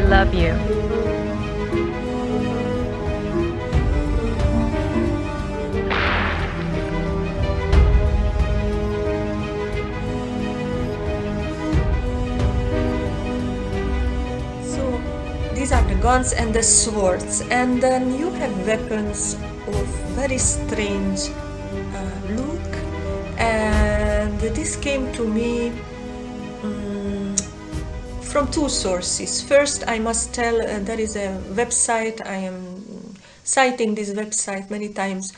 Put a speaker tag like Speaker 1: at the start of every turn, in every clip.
Speaker 1: love you.
Speaker 2: So these are the guns and the swords, and then you have weapons of very strange uh, look. And this came to me from two sources. First, I must tell uh, there is a website. I am citing this website many times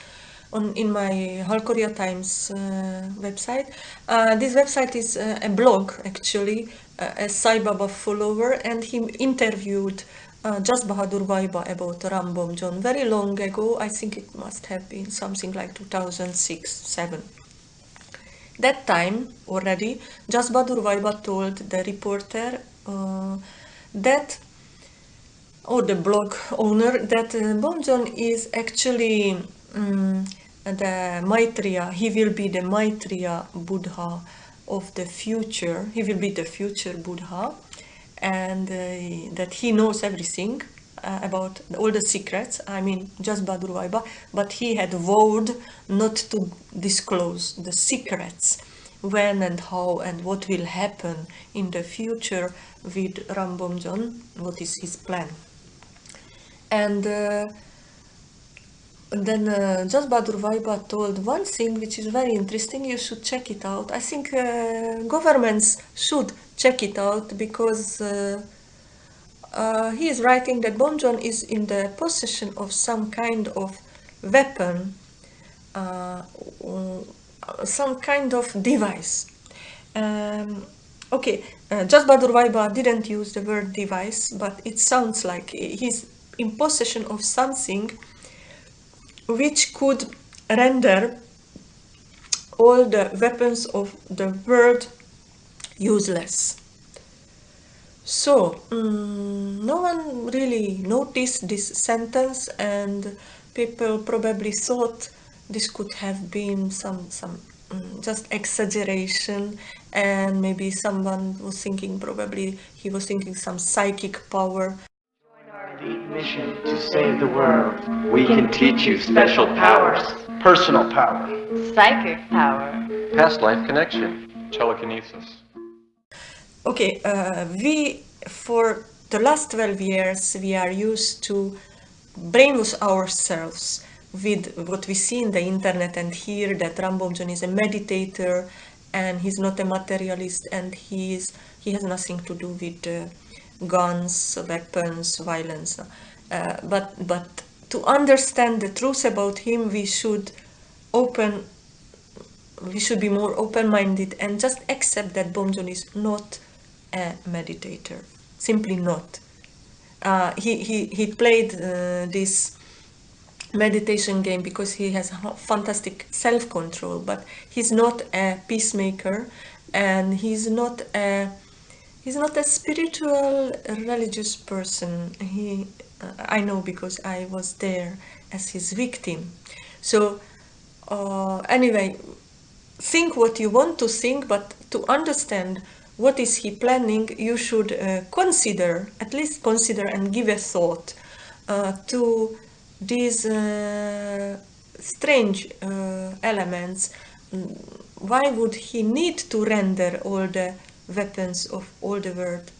Speaker 2: on in my Halkoria Times uh, website. Uh, this website is uh, a blog actually, uh, a Sai Baba follower, and he interviewed uh, Jas Bahadur Vaiba about Rambomjon very long ago. I think it must have been something like 2006 7 that time already, Jas Bahadur Vaiba told the reporter that, or the blog owner, that uh, Bomjon is actually um, the Maitreya, he will be the Maitreya Buddha of the future, he will be the future Buddha, and uh, that he knows everything uh, about all the secrets, I mean, Jas Bahadur Vaiba, but he had vowed not to disclose the secrets when and how and what will happen in the future with Rambomjon, what is his plan. And uh, then uh, Jas Bahadur Vaiba told one thing which is very interesting, you should check it out. I think uh, governments should check it out because uh, uh, he is writing that Bomjon is in the possession of some kind of weapon, uh, some kind of device. Um, okay, uh, Jas Bahadur Vaiba didn't use the word device, but it sounds like he's in possession of something which could render all the weapons of the world useless. So, um, no one really noticed this sentence and people probably thought this could have been some, some um, just exaggeration and maybe someone was thinking, probably he was thinking some psychic power.
Speaker 3: Deep mission to save the world. We can teach you special powers. Personal power.
Speaker 1: Psychic power.
Speaker 4: Past life connection. Telekinesis.
Speaker 2: Okay, uh, we, for the last 12 years, we are used to brainwash ourselves with what we see in the internet and hear that Rambomjon is a meditator and he's not a materialist and he's, he has nothing to do with uh, guns, weapons, violence. Uh, but, but to understand the truth about him, we should open, we should be more open-minded and just accept that Bomjon is not a meditator, simply not. Uh, he, he, he played uh, this meditation game because he has fantastic self-control, but he's not a peacemaker and he's not a he's not a spiritual religious person. He uh, I know because I was there as his victim. So uh, anyway, think what you want to think, but to understand what is he planning, you should uh, consider, at least consider and give a thought uh, to these uh, strange uh, elements. Why would he need to render all the weapons of all the world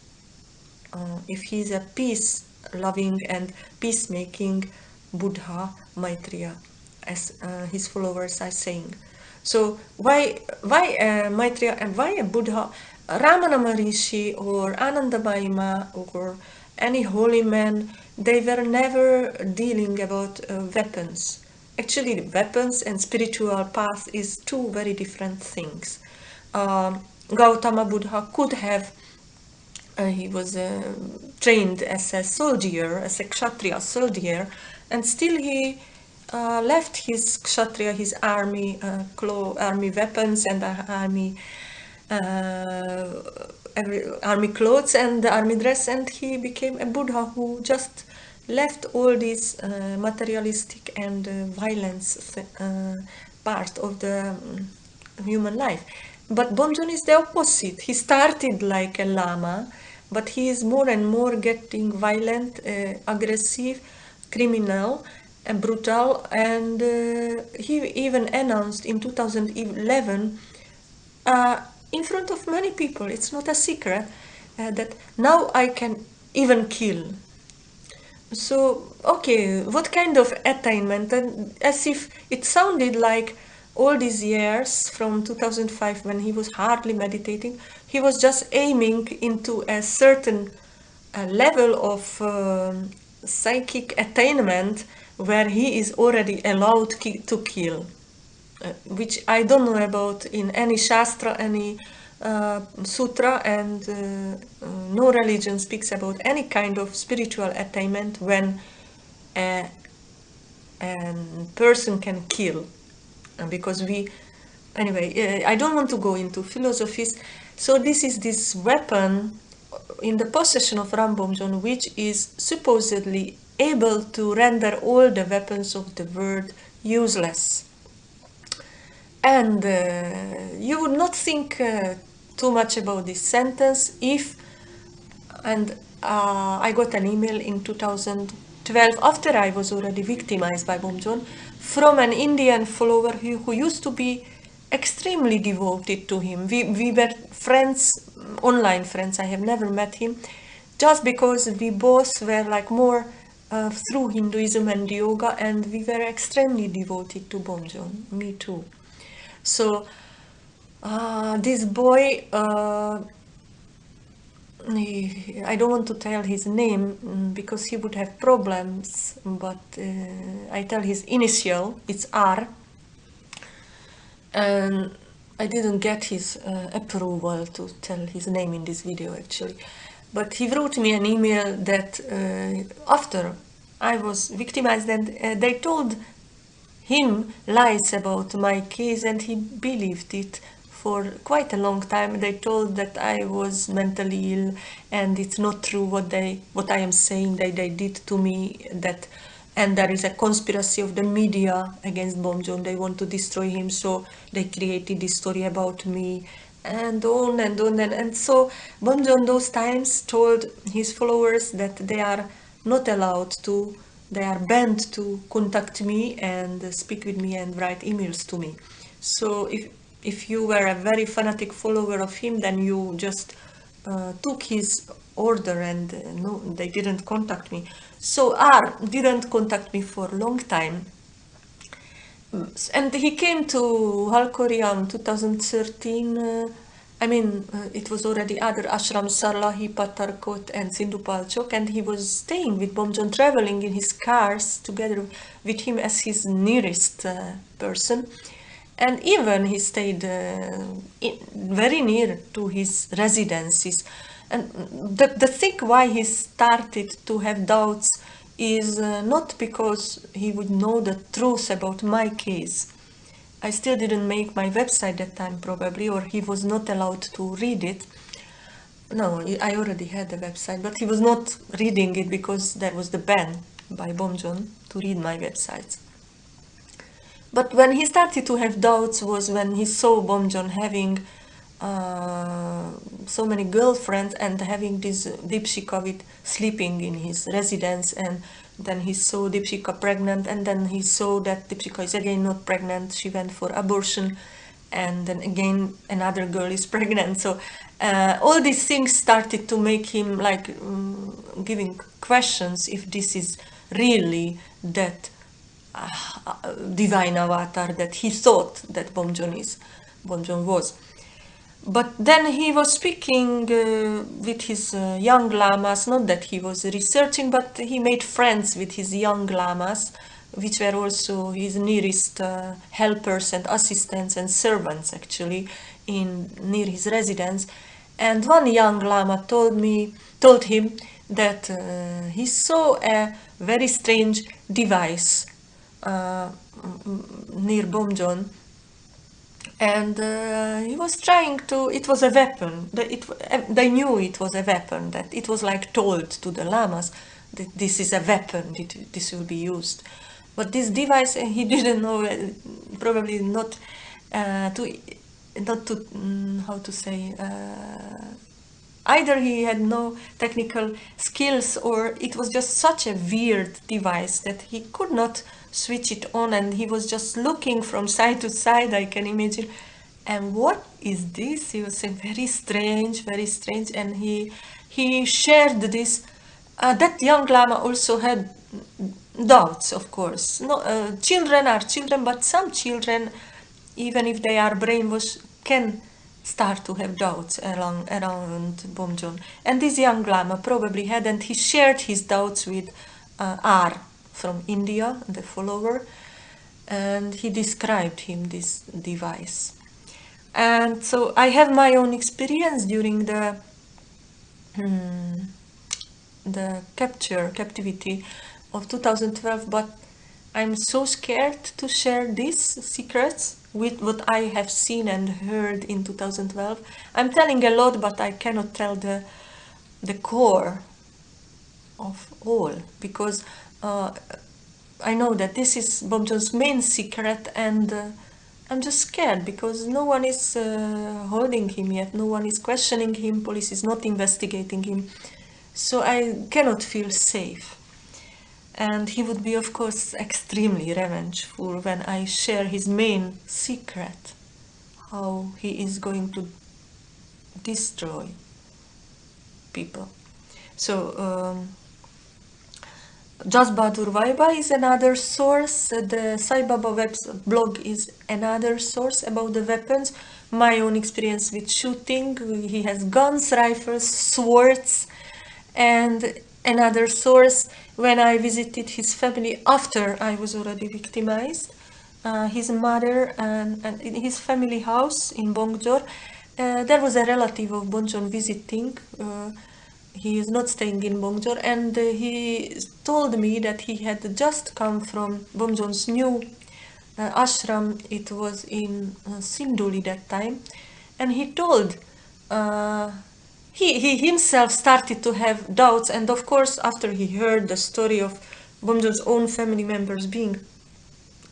Speaker 2: uh, if he's a peace-loving and peacemaking Buddha Maitreya, as his followers are saying? So why why uh, Maitreya and why a Buddha? Ramana Maharishi or Ananda or any holy man, they were never dealing about uh, weapons. Actually, weapons and spiritual path is two very different things. Um, Gautama Buddha could have, uh, he was uh, trained as a soldier, as a kshatriya soldier, and still he uh, left his kshatriya, his army, uh, army weapons and army uh, army clothes and army dress and he became a Buddha who just left all these uh, materialistic and uh, violence uh, part of the um, human life. But Bomjon is the opposite. He started like a lama but he is more and more getting violent, uh, aggressive, criminal, and brutal. And uh, he even announced in 2011, uh, in front of many people, it's not a secret, uh, that now I can even kill. So, okay, what kind of attainment? And as if it sounded like all these years from 2005 when he was hardly meditating, he was just aiming into a certain uh, level of um psychic attainment where he is already allowed ki to kill, uh, which I don't know about in any shastra, any uh, sutra, and uh, uh, no religion speaks about any kind of spiritual attainment when a, a person can kill. Uh, because we anyway uh, i don't want to go into philosophies. So this is this weapon in the possession of Rambomjon which is supposedly able to render all the weapons of the world useless and uh, you would not think uh, too much about this sentence if and uh, I got an email in 2012 after I was already victimized by Bomjon from an Indian follower who, who used to be extremely devoted to him. We, we were friends, online friends, I have never met him, just because we both were like more uh, through Hinduism and yoga and we were extremely devoted to Bomjon, me too. So uh, this boy, uh, I don't want to tell his name mm, because he would have problems, but uh, I tell his initial, it's R. And I didn't get his uh, approval to tell his name in this video actually. But he wrote me an email that uh, after I was victimized and uh, they told him lies about my case and he believed it for quite a long time they told that i was mentally ill and it's not true what they what i am saying that they did to me that and there is a conspiracy of the media against Bomjon. They want to destroy him, so they created this story about me, and on and on and, and so Bomjon those times told his followers that they are not allowed to, they are banned to contact me and speak with me and write emails to me. So if if you were a very fanatic follower of him, then you just uh, took his order and uh, no, they didn't contact me. So R didn't contact me for a long time. Mm, And he came to Halkoriam 2013. Uh, I mean, uh, it was already other ashrams, Sarlahi, Patarkot, and Sindhupalchok, and he was staying with Bomjon, traveling in his cars together with him as his nearest uh, person. And even he stayed uh, in, very near to his residences. And the, the thing why he started to have doubts is uh, not because he would know the truth about my case. I still didn't make my website that time probably, or he was not allowed to read it. No, I already had a website, but he was not reading it because there was the ban by Bomjon to read my websites. But when he started to have doubts was when he saw Bomjon having uh, so many girlfriends and having this Dipshika with sleeping in his residence and then he saw Dipshika pregnant and then he saw that Dipshika is again not pregnant. She went for abortion and then again another girl is pregnant. So uh, all these things started to make him like um, giving questions if this is really that uh, divine avatar that he thought that Bomjon is Bomjon was but then he was speaking uh, with his uh, young lamas, not that he was researching, but he made friends with his young lamas, which were also his nearest uh, helpers and assistants and servants actually in near his residence. And one young lama told me, told him that uh, he saw a very strange device uh, near Bomjon and uh, he was trying to it was a weapon. That it they knew it was a weapon that it was like told to the lamas that this is a weapon that this will be used. But this device uh, he didn't know uh, probably not uh, to not to mm, how to say uh, either he had no technical skills or it was just such a weird device that he could not switch it on and he was just looking from side to side I can imagine. And what is this? He was saying very strange very strange. And he he shared this uh, that young lama also had doubts of course. No uh, children are children but some children even if they are brainwashed can start to have doubts along, around Bomjon. And this young lama probably had, and he shared his doubts with uh, R from India, the follower, and he described him this device. And so I have my own experience during the hmm, the capture captivity of 2012, but I'm so scared to share these secrets with what I have seen and heard in 2012. I'm telling a lot, but I cannot tell the the core of all because uh, I know that this is Bomjon's main secret and uh, I'm just scared because no one is uh, holding him yet, no one is questioning him, police is not investigating him, so I cannot feel safe and he would be of course extremely revengeful when I share his main secret how he is going to destroy people so um, Jas Bahadur Vaiba is another source, the Sai Baba web blog is another source about the weapons. My own experience with shooting, he has guns, rifles, swords, and another source when I visited his family after I was already victimized. Uh, his mother and, and, in his family house in Bongjor, uh, there was a relative of Bomjon visiting. Uh, he is not staying in Bongjor and uh, he told me that he had just come from Bomjon's new uh, ashram. It was in uh, Sindhuli that time. And he told he, he himself started to have doubts and of course after he heard the story of Bomjon's own family members being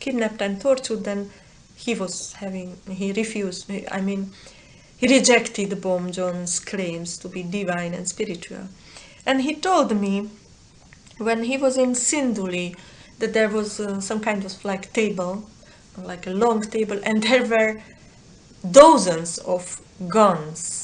Speaker 2: kidnapped and tortured then he was having he refused I mean he rejected Bomjon's claims to be divine and spiritual. And he told me when he was in Sindhuli that there was uh, some kind of like table like a long table and there were dozens of guns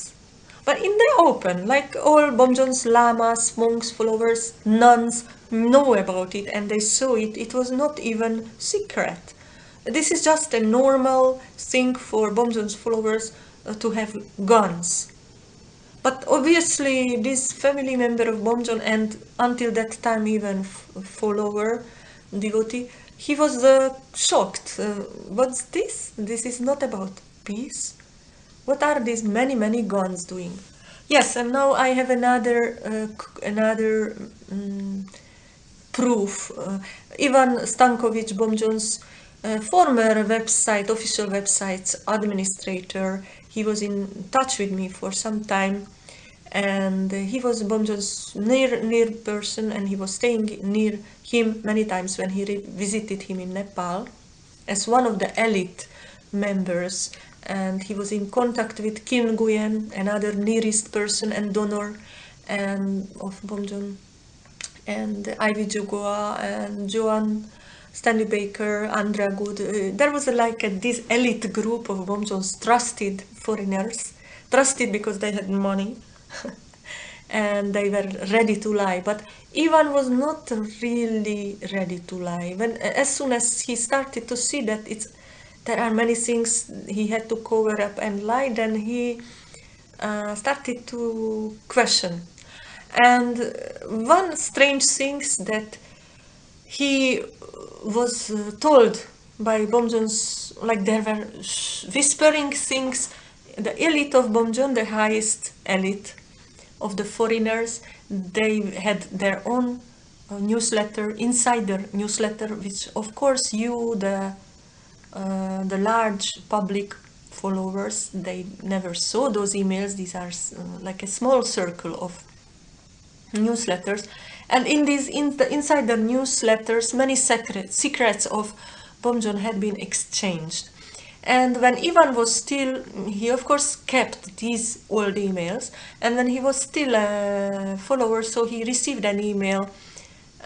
Speaker 2: but in the open, like all Bomjon's lamas, monks, followers, nuns know about it and they saw it, it was not even secret. This is just a normal thing for Bomjon's followers uh, to have guns. But obviously this family member of Bomjon and until that time even follower, devotee, he was uh, shocked. Uh, what's this? This is not about peace. What are these many, many guns doing? Yes, and now I have another, uh, another um, proof. Uh, Ivan Stankovic, Bomjon's uh, former website, official website's administrator, he was in touch with me for some time and he was Bomjon's near near person and he was staying near him many times when he visited him in Nepal as one of the elite members and he was in contact with Kim Nguyen, another nearest person and donor and of Bomjon, and Ivy Jugoa and Joan Stanley Baker, Andrea Good. Uh, there was a, like a, this elite group of Bomjon's trusted foreigners, trusted because they had money and they were ready to lie. But Ivan was not really ready to lie. When as soon as he started to see that it's there are many things he had to cover up and lie, then he uh, started to question. And one strange thing that he was uh, told by Bomjon's, like there were whispering things, the elite of Bomjon, the highest elite of the foreigners, they had their own uh, newsletter, insider newsletter, which of course you, the uh, the large public followers, they never saw those emails. These are uh, like a small circle of newsletters. And in these, in the, inside the newsletters, many secret, secrets of Bomjon had been exchanged. And when Ivan was still, he of course kept these old emails. And when he was still a follower, so he received an email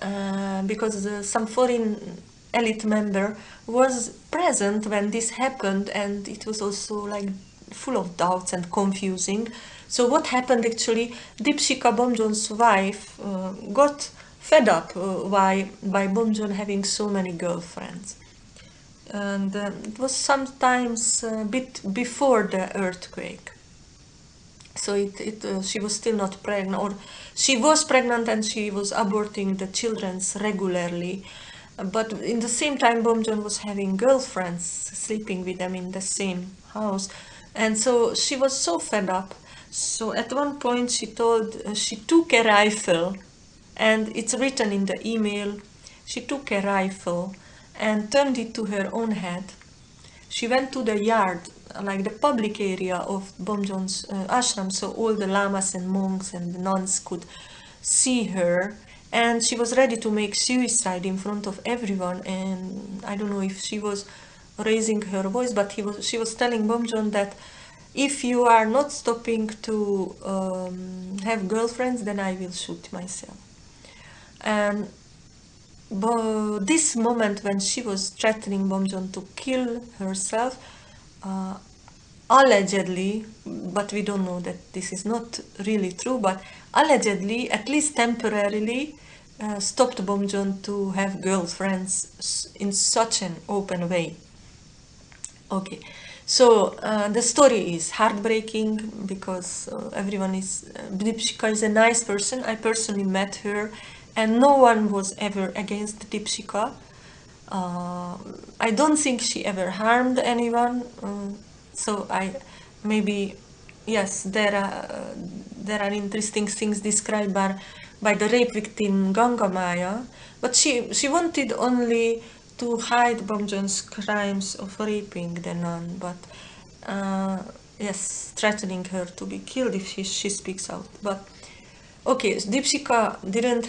Speaker 2: uh, because uh, some foreign elite member was present when this happened, and it was also like full of doubts and confusing. So what happened actually? Dipshika Bomjon's wife uh, got fed up uh, by by Bomjon having so many girlfriends, and uh, it was sometimes a bit before the earthquake. So it, it uh, she was still not pregnant, or she was pregnant and she was aborting the childrens regularly. But in the same time, Bomjon was having girlfriends sleeping with them in the same house, and so she was so fed up. So at one point, she told she took a rifle, and it's written in the email. She took a rifle and turned it to her own head. She went to the yard, like the public area of Bomjon's uh, ashram, so all the lamas and monks and the nuns could see her. And she was ready to make suicide in front of everyone. And I don't know if she was raising her voice, but he was, she was telling Bomjon that if you are not stopping to um, have girlfriends, then I will shoot myself. And but this moment when she was threatening Bomjon to kill herself, uh, allegedly, but we don't know that this is not really true, but allegedly, at least temporarily, uh, stopped Bomjon to have girlfriends in such an open way. Okay, so uh, the story is heartbreaking because uh, everyone is, uh, Deepshika is a nice person. I personally met her and no one was ever against Deepshika. Uh, I don't think she ever harmed anyone, uh, so I maybe yes there are uh, there are interesting things described by by the rape victim Ganga Maya, but she she wanted only to hide Bomjon's crimes of raping the nun, but uh, yes, threatening her to be killed if she, she speaks out. But okay, Deepshika didn't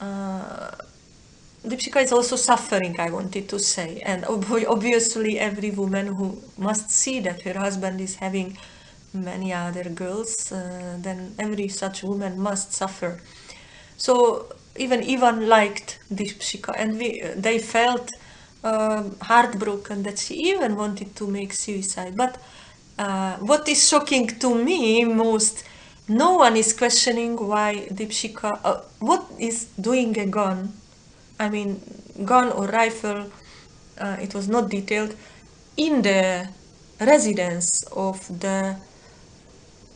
Speaker 2: uh, Deepshika is also suffering, I wanted to say. And ob obviously every woman who must see that her husband is having many other girls, uh, then every such woman must suffer. So even Ivan liked Deepshika and we, they felt uh, heartbroken that she even wanted to make suicide. But uh, what is shocking to me most no one is questioning why Deepshika, uh, what is doing a gun, I mean gun or rifle, uh, it was not detailed, in the residence of the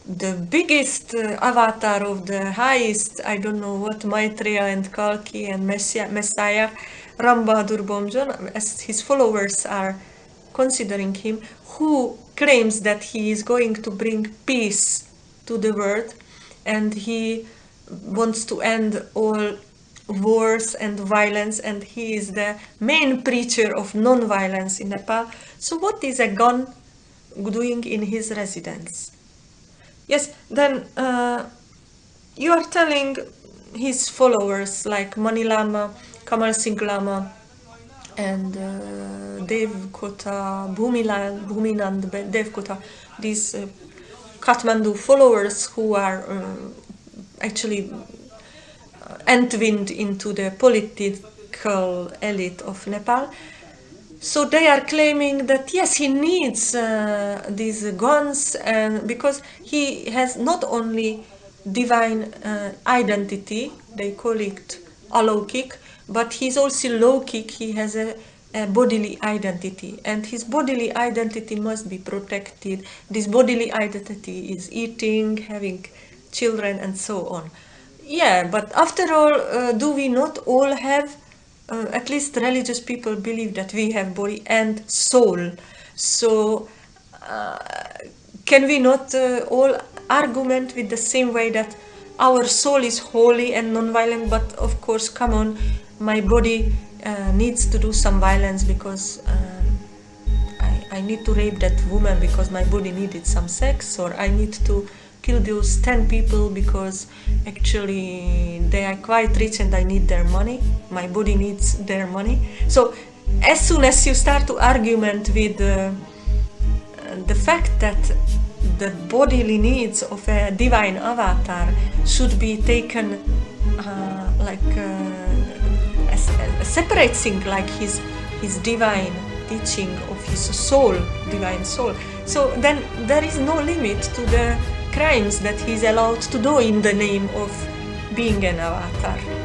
Speaker 2: the biggest uh, avatar of the highest, I don't know what, Maitreya and Kalki and Messiah, Messiah Ram Bomjon, as his followers are considering him, who claims that he is going to bring peace to the world and he wants to end all wars and violence and he is the main preacher of non-violence in Nepal. So what is a gun doing in his residence? Yes, then uh, you are telling his followers like Mani Lama, Kamal Singh Lama and uh, Devkota, Bhumiland, Bhuminand Devkota, these uh, Kathmandu followers who are uh, actually uh, entwined into the political elite of Nepal. So they are claiming that yes, he needs uh, these guns and because he has not only divine uh, identity, they call it alokik, but he's also lokik, he has a a bodily identity. And his bodily identity must be protected. This bodily identity is eating having children and so on. Yeah but after all uh, do we not all have uh, at least religious people believe that we have body and soul. So uh, can we not uh, all argument with the same way that our soul is holy and non-violent but of course come on my body uh, needs to do some violence because um, I, I need to rape that woman because my body needed some sex or I need to kill those 10 people because actually they are quite rich and I need their money my body needs their money so as soon as you start to argument with uh, the fact that the bodily needs of a divine avatar should be taken uh, like uh, a separate thing, like his his divine teaching of his soul, divine soul. So then there is no limit to the crimes that he's allowed to do in the name of being an avatar.